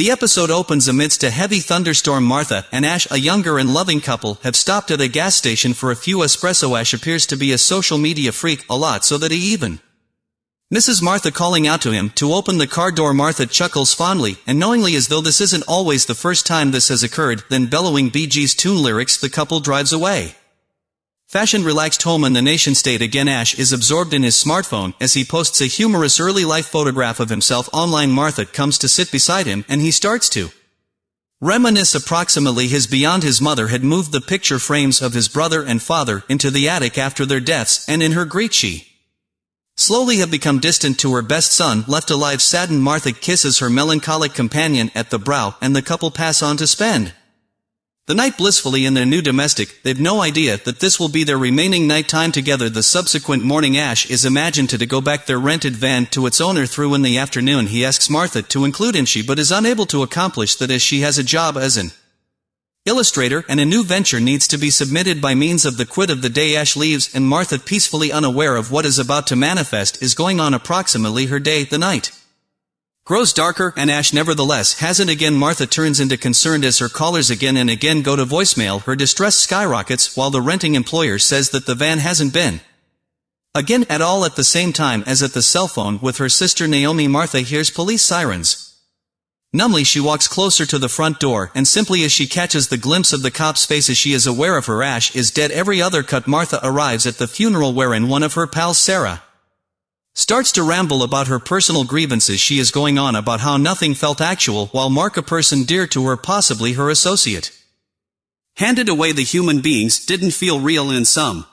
The episode opens amidst a heavy thunderstorm Martha and Ash a younger and loving couple have stopped at a gas station for a few espresso Ash appears to be a social media freak a lot so that he even Mrs. Martha calling out to him to open the car door Martha chuckles fondly and knowingly as though this isn't always the first time this has occurred then bellowing Bee Gees tune lyrics the couple drives away. Fashion relaxed home in the nation state again. Ash is absorbed in his smartphone as he posts a humorous early life photograph of himself online. Martha comes to sit beside him and he starts to reminisce approximately his beyond his mother had moved the picture frames of his brother and father into the attic after their deaths and in her grief she slowly have become distant to her best son, left alive saddened Martha kisses her melancholic companion at the brow, and the couple pass on to spend the night blissfully in their new domestic, they've no idea that this will be their remaining night time together. The subsequent morning Ash is imagined to, to go back their rented van to its owner through in the afternoon. He asks Martha to include him she but is unable to accomplish that as she has a job as an illustrator, and a new venture needs to be submitted by means of the quid of the day. Ash leaves and Martha peacefully unaware of what is about to manifest is going on approximately her day, the night. Grows darker and Ash nevertheless hasn't again Martha turns into concerned as her callers again and again go to voicemail. Her distress skyrockets while the renting employer says that the van hasn't been again at all at the same time as at the cell phone with her sister Naomi. Martha hears police sirens. Numbly she walks closer to the front door, and simply as she catches the glimpse of the cop's face as she is aware of her Ash is dead. Every other cut Martha arrives at the funeral wherein one of her pals Sarah starts to ramble about her personal grievances. She is going on about how nothing felt actual while Mark a person dear to her possibly her associate. Handed away the human beings didn't feel real in some.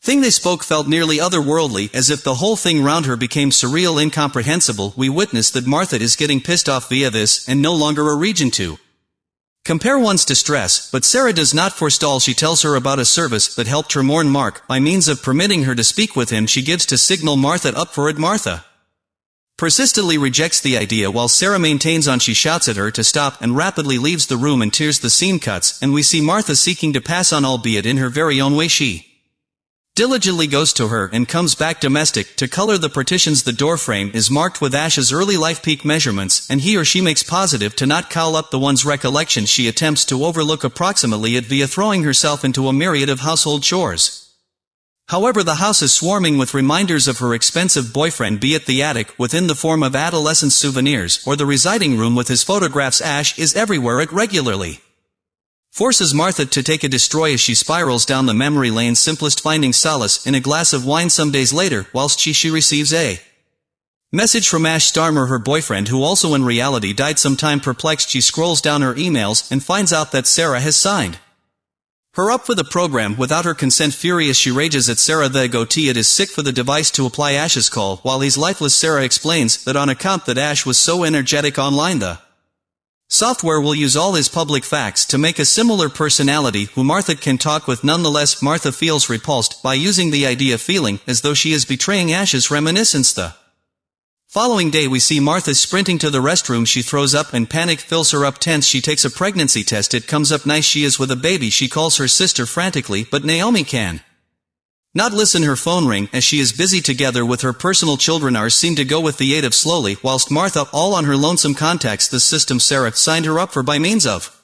Thing they spoke felt nearly otherworldly, as if the whole thing round her became surreal incomprehensible, we witness that Martha is getting pissed off via this, and no longer a region to compare one's distress, but Sarah does not forestall. She tells her about a service that helped her mourn Mark, by means of permitting her to speak with him she gives to signal Martha up for it Martha. Persistently rejects the idea while Sarah maintains on. She shouts at her to stop and rapidly leaves the room and tears the scene cuts, and we see Martha seeking to pass on albeit in her very own way. She diligently goes to her and comes back domestic to color the partitions the doorframe is marked with Ash's early life peak measurements and he or she makes positive to not cowl up the one's recollection she attempts to overlook approximately it via throwing herself into a myriad of household chores. However the house is swarming with reminders of her expensive boyfriend be it the attic within the form of adolescent souvenirs or the residing room with his photographs Ash is everywhere it regularly forces Martha to take a destroy as she spirals down the memory lane simplest finding solace in a glass of wine some days later, whilst she she receives a message from Ash Starmer her boyfriend who also in reality died sometime perplexed. She scrolls down her emails and finds out that Sarah has signed her up for the program without her consent. Furious she rages at Sarah the goatee. It is sick for the device to apply Ash's call. While he's lifeless Sarah explains that on account that Ash was so energetic online the Software will use all his public facts to make a similar personality who Martha can talk with. Nonetheless Martha feels repulsed by using the idea feeling as though she is betraying Ash's reminiscence. The following day we see Martha sprinting to the restroom. She throws up and panic fills her up tense. She takes a pregnancy test. It comes up nice. She is with a baby. She calls her sister frantically but Naomi can not listen her phone ring as she is busy together with her personal children are seen to go with the aid of slowly whilst Martha all on her lonesome contacts the system Sarah signed her up for by means of.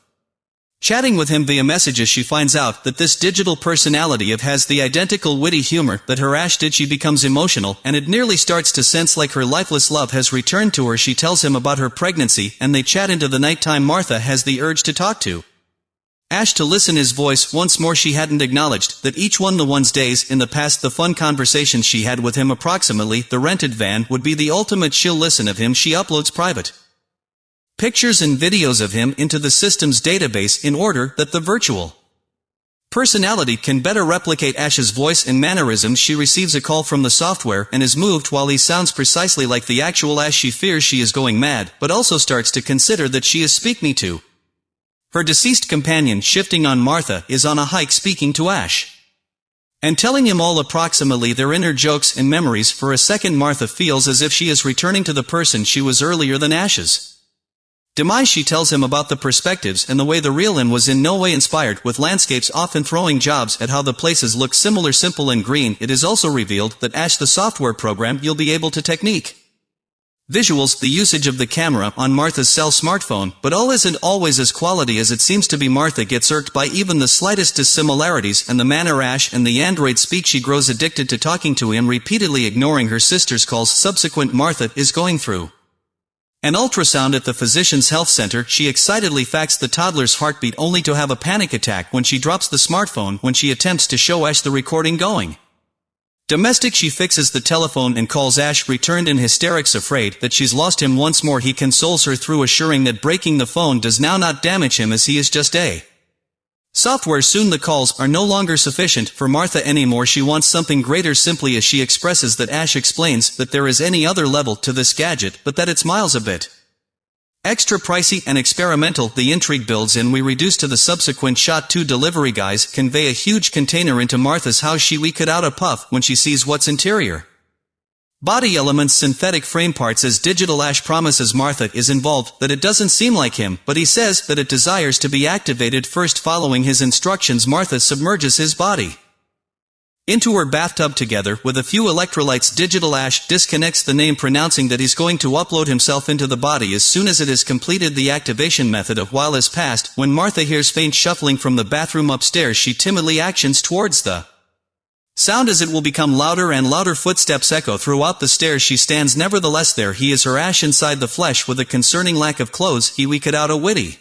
Chatting with him via messages she finds out that this digital personality of has the identical witty humor that her Ash did she becomes emotional and it nearly starts to sense like her lifeless love has returned to her. She tells him about her pregnancy and they chat into the nighttime Martha has the urge to talk to Ash to listen his voice once more she hadn't acknowledged that each one the one's days in the past the fun conversations she had with him approximately the rented van would be the ultimate she'll listen of him she uploads private. Pictures and videos of him into the system's database in order that the virtual personality can better replicate Ash's voice and mannerisms she receives a call from the software and is moved while he sounds precisely like the actual Ash she fears she is going mad but also starts to consider that she is speak me to her deceased companion shifting on Martha is on a hike speaking to Ash. And telling him all approximately their inner jokes and memories for a second Martha feels as if she is returning to the person she was earlier than Ash's. Demise she tells him about the perspectives and the way the real in was in no way inspired with landscapes often throwing jobs at how the places look similar simple and green it is also revealed that Ash the software program you'll be able to technique. Visuals, the usage of the camera on Martha's cell smartphone, but all isn't always as quality as it seems to be Martha gets irked by even the slightest dissimilarities and the manner Ash and the android speak she grows addicted to talking to him repeatedly ignoring her sister's calls subsequent Martha is going through. An ultrasound at the physician's health center, she excitedly facts the toddler's heartbeat only to have a panic attack when she drops the smartphone when she attempts to show Ash the recording going. Domestic she fixes the telephone and calls Ash returned in hysterics afraid that she's lost him once more. He consoles her through assuring that breaking the phone does now not damage him as he is just a. Software soon the calls are no longer sufficient for Martha anymore. She wants something greater simply as she expresses that Ash explains that there is any other level to this gadget but that it's miles a bit. Extra pricey and experimental, the intrigue builds in. We reduce to the subsequent shot two delivery guys convey a huge container into Martha's house. She we cut out a puff when she sees what's interior. Body elements synthetic frame parts as Digital Ash promises Martha is involved that it doesn't seem like him, but he says that it desires to be activated first following his instructions. Martha submerges his body into her bathtub together with a few electrolytes Digital Ash disconnects the name pronouncing that he's going to upload himself into the body as soon as it has completed the activation method a while has passed when Martha hears faint shuffling from the bathroom upstairs she timidly actions towards the sound as it will become louder and louder. Footsteps echo throughout the stairs. She stands nevertheless there. He is her ash inside the flesh with a concerning lack of clothes. He we could out a witty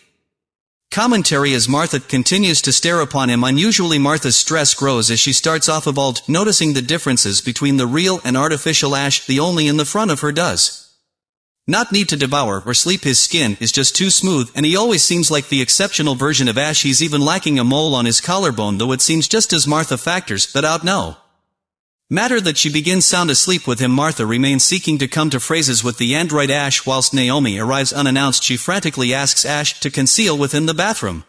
Commentary as Martha continues to stare upon him unusually Martha's stress grows as she starts off evolved, noticing the differences between the real and artificial ash the only in the front of her does. Not need to devour or sleep his skin is just too smooth and he always seems like the exceptional version of Ash he's even lacking a mole on his collarbone though it seems just as Martha factors that out no. Matter that she begins sound asleep with him Martha remains seeking to come to phrases with the android Ash whilst Naomi arrives unannounced she frantically asks Ash to conceal within the bathroom.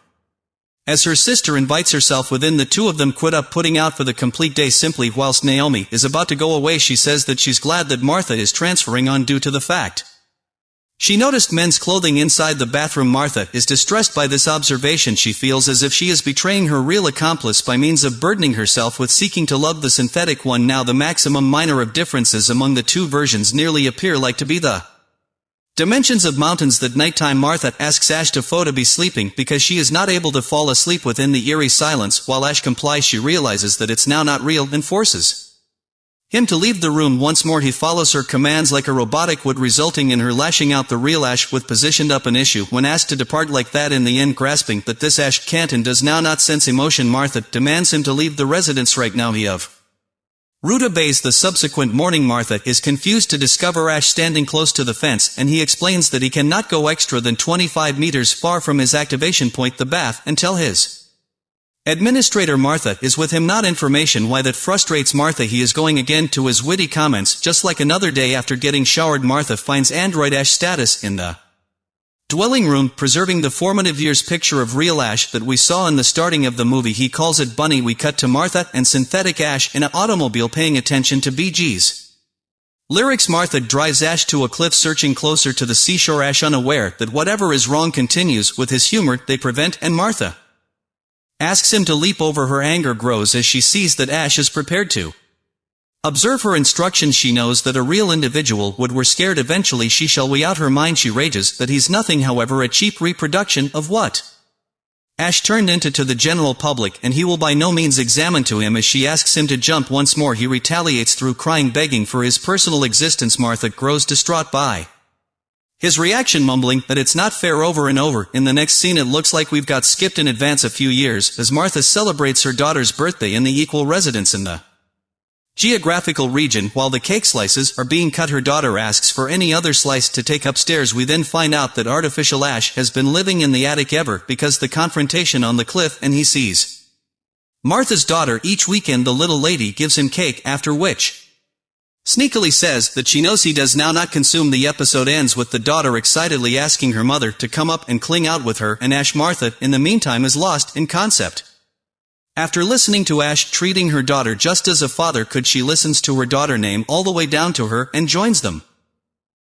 As her sister invites herself within the two of them quit up putting out for the complete day simply whilst Naomi is about to go away she says that she's glad that Martha is transferring on due to the fact she noticed men's clothing inside the bathroom. Martha is distressed by this observation. She feels as if she is betraying her real accomplice by means of burdening herself with seeking to love the synthetic one. Now the maximum minor of differences among the two versions nearly appear like to be the dimensions of mountains that nighttime Martha asks Ash to photo be sleeping because she is not able to fall asleep within the eerie silence. While Ash complies she realizes that it's now not real and forces him to leave the room once more he follows her commands like a robotic would resulting in her lashing out the real Ash with positioned up an issue when asked to depart like that in the end grasping that this Ash can't and does now not sense emotion Martha demands him to leave the residence right now he of. Rutabaga the subsequent morning Martha is confused to discover Ash standing close to the fence and he explains that he cannot go extra than 25 meters far from his activation point the bath until his Administrator Martha is with him not information. Why that frustrates Martha he is going again to his witty comments just like another day after getting showered Martha finds Android Ash status in the dwelling room preserving the formative years picture of real Ash that we saw in the starting of the movie. He calls it Bunny. We cut to Martha and synthetic Ash in an automobile paying attention to Bee Gees'. Lyrics Martha drives Ash to a cliff searching closer to the seashore. Ash unaware that whatever is wrong continues. With his humor they prevent and Martha asks him to leap over her anger grows as she sees that Ash is prepared to. Observe her instructions she knows that a real individual would were scared eventually she shall weigh out her mind she rages that he's nothing however a cheap reproduction of what? Ash turned into to the general public and he will by no means examine to him as she asks him to jump once more he retaliates through crying begging for his personal existence Martha grows distraught by. His reaction mumbling that it's not fair over and over, in the next scene it looks like we've got skipped in advance a few years, as Martha celebrates her daughter's birthday in the equal residence in the geographical region while the cake slices are being cut. Her daughter asks for any other slice to take upstairs. We then find out that artificial ash has been living in the attic ever because the confrontation on the cliff and he sees Martha's daughter. Each weekend the little lady gives him cake after which Sneakily says that she knows he does now not consume the episode ends with the daughter excitedly asking her mother to come up and cling out with her and Ash Martha in the meantime is lost in concept. After listening to Ash treating her daughter just as a father could she listens to her daughter name all the way down to her and joins them.